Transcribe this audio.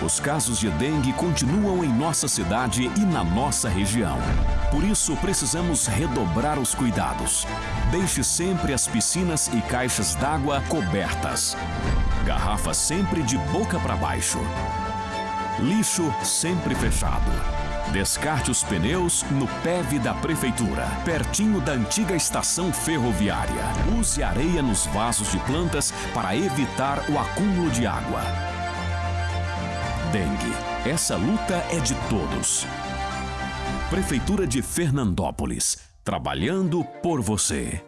Os casos de dengue continuam em nossa cidade e na nossa região. Por isso, precisamos redobrar os cuidados. Deixe sempre as piscinas e caixas d'água cobertas. Garrafa sempre de boca para baixo. Lixo sempre fechado. Descarte os pneus no PEV da Prefeitura, pertinho da antiga estação ferroviária. Use areia nos vasos de plantas para evitar o acúmulo de água. Dengue. Essa luta é de todos. Prefeitura de Fernandópolis. Trabalhando por você.